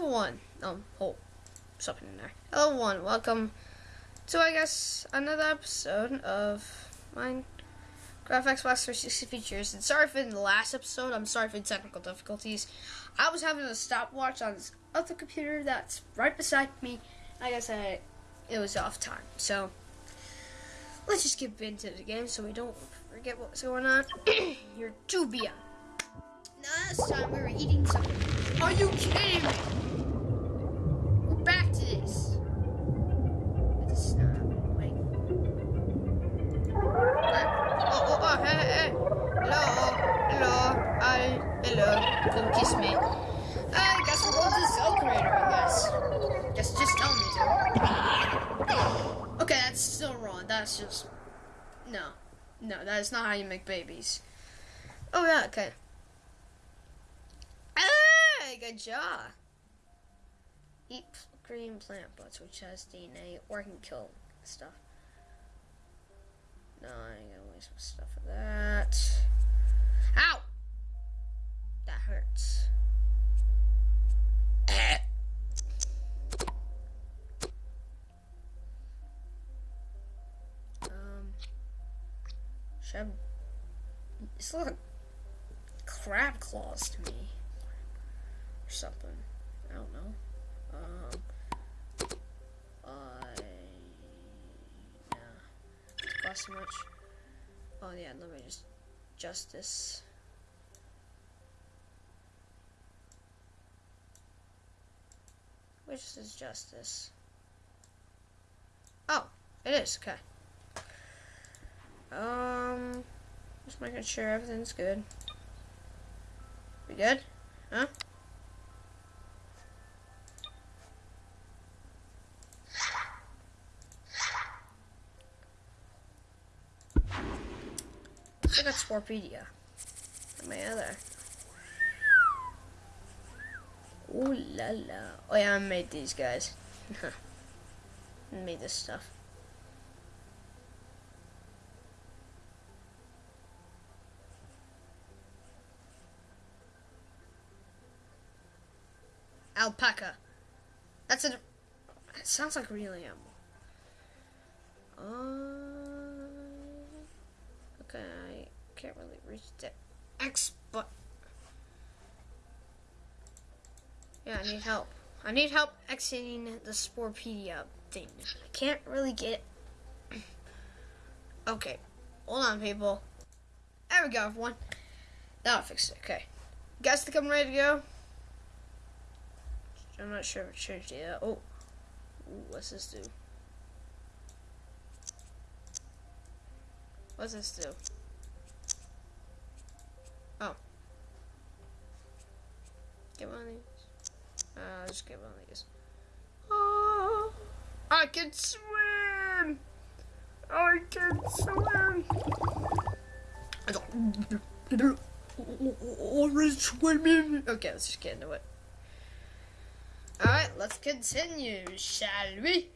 Hello one. Um, oh, something in there. Hello one. Welcome to I guess another episode of mine. Minecraft Xbox 360 features. And sorry for the last episode. I'm sorry for the technical difficulties. I was having a stopwatch on this other computer that's right beside me. I said, it was off time. So let's just get into the game so we don't forget what's going on. You're Jubia. Last time we were eating something. Are you kidding me? Come kiss me. I guess we'll go to I guess. Just, just tell me to. Okay, that's still wrong. That's just. No. No, that is not how you make babies. Oh, yeah, okay. Hey, good job. Eat green plant butts, which has DNA, or can kill stuff. No, I ain't gonna waste my stuff for that. Ow! That hurts. um, should I, it's like crab claws to me or something. I don't know. Um, I yeah, cost so much. Oh yeah, let me just adjust Which is justice? Oh, it is okay. Um, just making sure everything's good. We good? Huh? I got Sporepedia. My other. Ooh la la. Oh yeah, I made these guys. Made this stuff. Alpaca. That's a. It sounds like real animal. Uh, okay, I can't really reach the X Yeah, I need help. I need help exiting the Sporepedia thing. I can't really get okay, hold on, people. There we go, everyone. I fixed it. Okay, guys, to come ready to go. I'm not sure if it changed yet. Oh, Ooh, what's this do? What's this do? Can swim! I can swim! I don't. Orange swimming! Okay, let's just get into it. Alright, let's continue, shall we?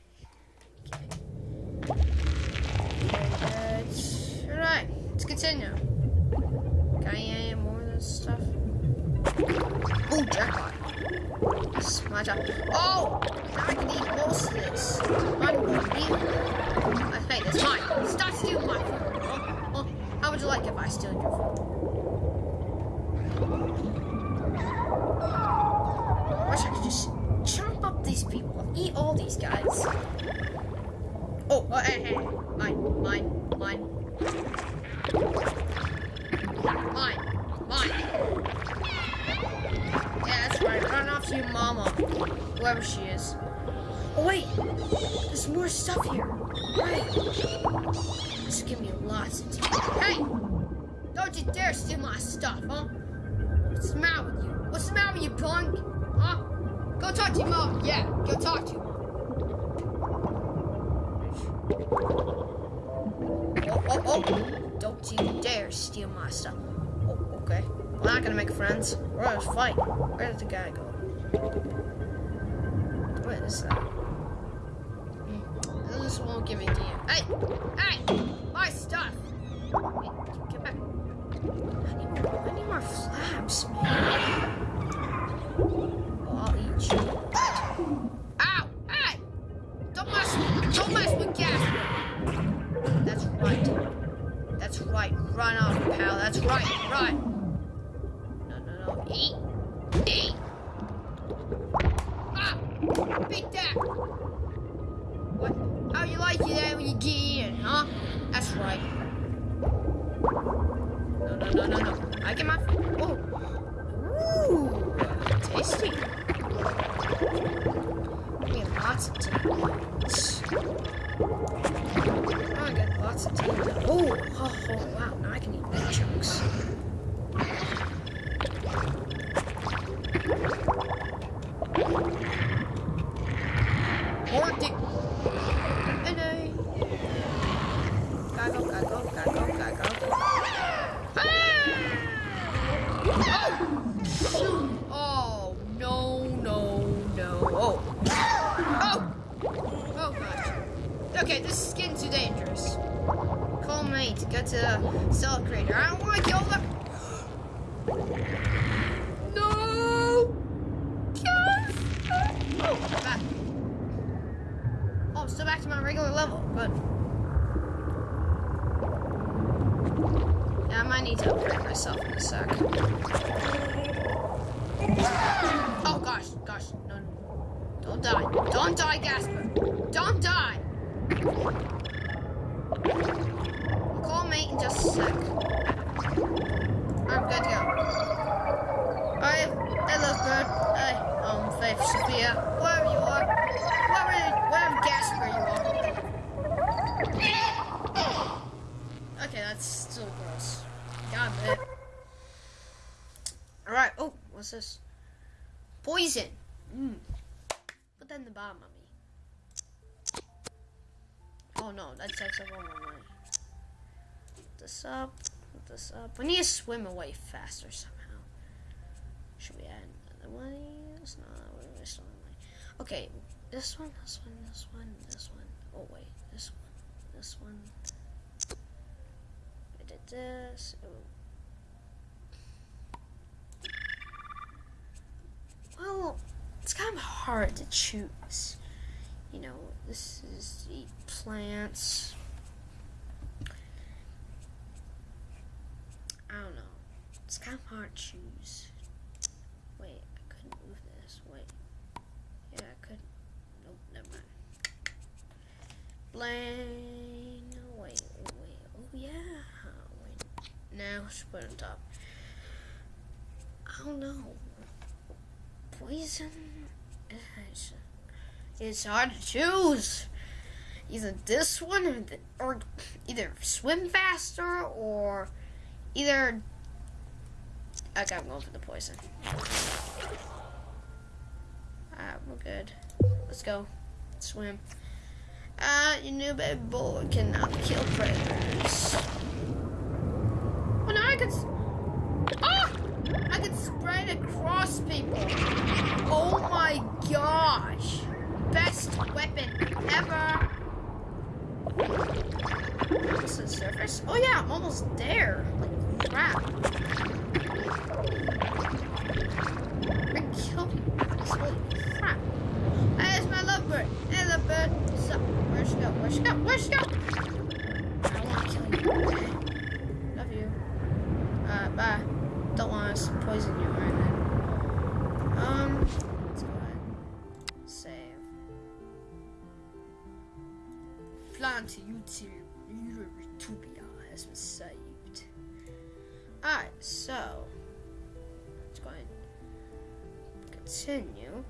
Alright, let's continue. Got any more of this stuff? Oh, jackpot. My job. Oh! Now I can eat most of this. Uh, hey, that's mine. Stop stealing my food. Well, well, how would you like if I steal your food? Wish I could just chomp up these people. Eat all these guys. Oh, oh hey, hey. Mine, mine. Mine. Mama. Whoever she is. Oh, wait. There's more stuff here. Right. This give me lots of time. Hey! Don't you dare steal my stuff, huh? What's the matter with you? What's the matter with you, punk? Huh? Go talk to your mom. Yeah, go talk to her. Oh, oh, oh. Don't you dare steal my stuff. Oh, okay. We're not gonna make friends. We're gonna fight. Where did the guy go? What is that? Hmm. This won't give me DM. Hey! Hey! My stuff! Hey, get back. I need more, I need more flaps, man. Beat that! What? How you like it when you get in, huh? That's right. No, no, no, no, no. I get my... Oh. Ooh. Tasty. We have lots of tea. Oh, I got lots of tea. Oh, oh, oh, wow. Now I can eat chunks. No! Yes! Oh, back. Oh, I'm still back to my regular level. Good. Yeah, I might need to upgrade myself in a sec. Oh gosh, gosh, no, no. Don't die. Don't die, Gasper. Don't die. I'll call mate in just a sec. I'm good to go. Bird. Hey, um, Faith, Sophia, wherever you are. Wherever, wherever Gasper you are. Okay, that's still gross. God, man. Alright, oh, what's this? Poison. Mm. Put that in the bottom of me. Oh no, that takes up all my money. Put this up, this up. We need to swim away faster somehow. Should we add another one? It's not, money. Okay, this one, this one, this one, this one. Oh wait, this one, this one. I did this. Oh. Well, it's kind of hard to choose. You know, this is the plants. I don't know. It's kind of hard to choose. Wait, I couldn't move this. Wait. Yeah, I could. Nope, never mind. Blaine. Oh, wait, wait. Oh, yeah. Wait. Now, let's put on top. I don't know poison. It's, it's hard to choose. Either this one or, the, or either swim faster or either. Okay, I'm going for the poison. Alright, we're good. Let's go. Swim. Uh, your new baby boy cannot kill predators. Plant Utopia has been saved. Alright, so let's go ahead continue.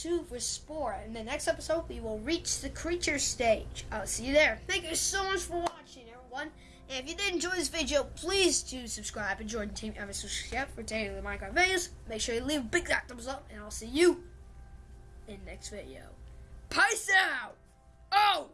Two for Spore. In the next episode, we will reach the creature stage. I'll see you there. Thank you so much for watching, everyone. And if you did enjoy this video, please do subscribe and join Team Ever Chef for daily Minecraft videos. Make sure you leave a big thumbs up, and I'll see you in the next video. Peace out! Oh!